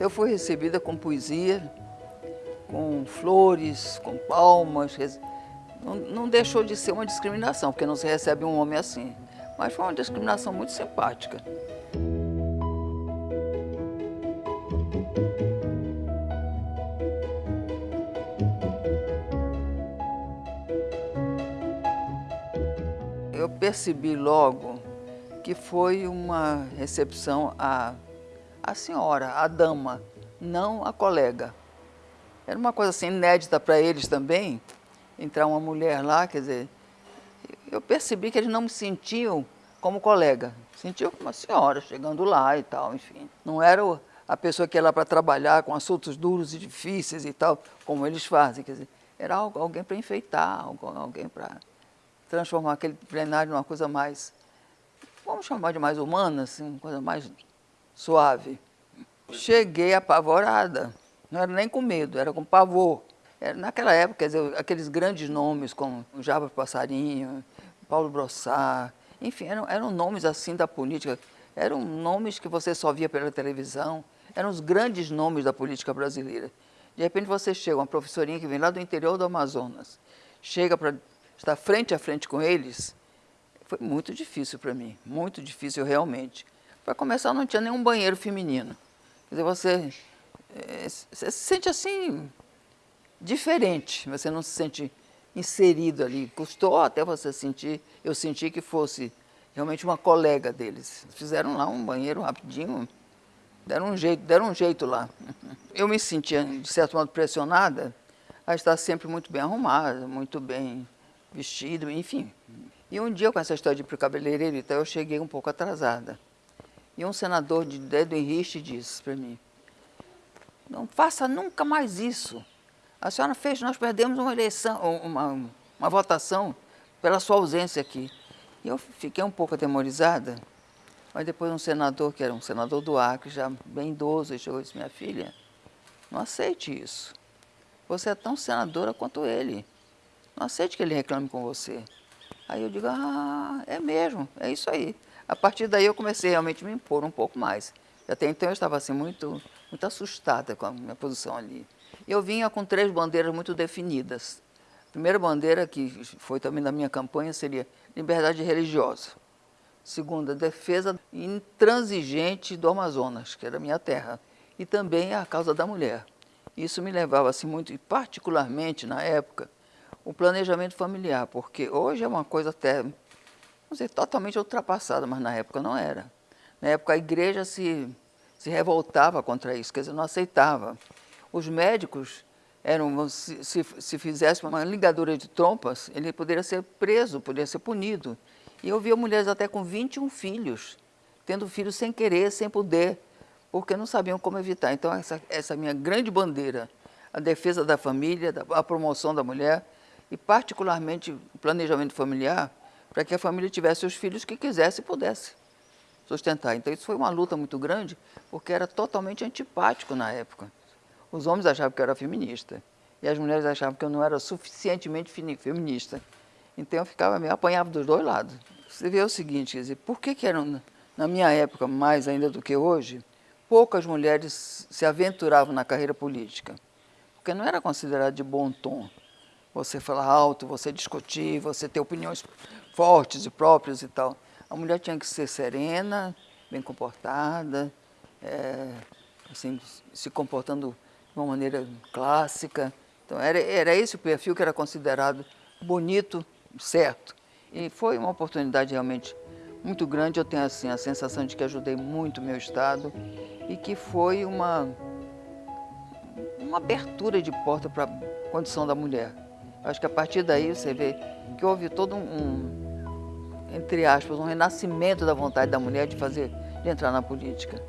Eu fui recebida com poesia, com flores, com palmas. Não, não deixou de ser uma discriminação, porque não se recebe um homem assim. Mas foi uma discriminação muito simpática. Eu percebi logo que foi uma recepção a a senhora, a dama, não a colega. Era uma coisa assim inédita para eles também, entrar uma mulher lá, quer dizer, eu percebi que eles não me sentiam como colega, sentiam como uma senhora chegando lá e tal, enfim. Não era a pessoa que ia lá para trabalhar com assuntos duros e difíceis e tal, como eles fazem, quer dizer, era alguém para enfeitar, alguém para transformar aquele plenário numa coisa mais, vamos chamar de mais humana, assim, uma coisa mais suave. Cheguei apavorada, não era nem com medo, era com pavor. Era, naquela época, dizer, aqueles grandes nomes como Jabas Passarinho, Paulo Brossard, enfim, eram, eram nomes assim da política, eram nomes que você só via pela televisão, eram os grandes nomes da política brasileira. De repente você chega, uma professorinha que vem lá do interior do Amazonas, chega para estar frente a frente com eles, foi muito difícil para mim, muito difícil realmente. Para começar, não tinha nenhum banheiro feminino. Quer dizer, você, é, você se sente assim, diferente, você não se sente inserido ali. Custou até você sentir, eu senti que fosse realmente uma colega deles. Fizeram lá um banheiro rapidinho, deram um jeito, deram um jeito lá. Eu me sentia, de certo modo, pressionada a estar sempre muito bem arrumada, muito bem vestido, enfim. E um dia, com essa história de ir para o cabeleireiro, então, eu cheguei um pouco atrasada. E um senador de Dedo Henrique disse para mim, não faça nunca mais isso. A senhora fez, nós perdemos uma eleição, uma, uma votação pela sua ausência aqui. E eu fiquei um pouco atemorizada, mas depois um senador, que era um senador do Acre, já bem idoso, chegou e disse, minha filha, não aceite isso. Você é tão senadora quanto ele. Não aceite que ele reclame com você. Aí eu digo, ah, é mesmo, é isso aí. A partir daí eu comecei realmente a me impor um pouco mais. Até então eu estava assim muito, muito assustada com a minha posição ali. Eu vinha com três bandeiras muito definidas. A primeira bandeira, que foi também da minha campanha, seria liberdade religiosa. Segunda, defesa intransigente do Amazonas, que era a minha terra. E também a causa da mulher. Isso me levava assim muito, e particularmente na época, o planejamento familiar, porque hoje é uma coisa até vamos dizer, totalmente ultrapassada, mas na época não era. Na época a igreja se, se revoltava contra isso, quer dizer, não aceitava. Os médicos eram, se, se, se fizesse uma ligadura de trompas, ele poderia ser preso, poderia ser punido. E eu via mulheres até com 21 filhos, tendo filhos sem querer, sem poder, porque não sabiam como evitar. Então essa, essa minha grande bandeira, a defesa da família, a promoção da mulher, e particularmente o planejamento familiar, para que a família tivesse os filhos que quisesse e pudesse sustentar. Então isso foi uma luta muito grande, porque era totalmente antipático na época. Os homens achavam que eu era feminista, e as mulheres achavam que eu não era suficientemente feminista. Então eu ficava meio apanhava dos dois lados. Você vê o seguinte, quer dizer, por que, que eram, na minha época, mais ainda do que hoje, poucas mulheres se aventuravam na carreira política? Porque não era considerado de bom tom você falar alto, você discutir, você ter opiniões fortes e próprias e tal. A mulher tinha que ser serena, bem comportada, é, assim, se comportando de uma maneira clássica. Então, era, era esse o perfil que era considerado bonito, certo. E foi uma oportunidade realmente muito grande. Eu tenho assim, a sensação de que ajudei muito meu Estado e que foi uma, uma abertura de porta para a condição da mulher. Acho que a partir daí você vê que houve todo um, entre aspas, um renascimento da vontade da mulher de fazer, de entrar na política.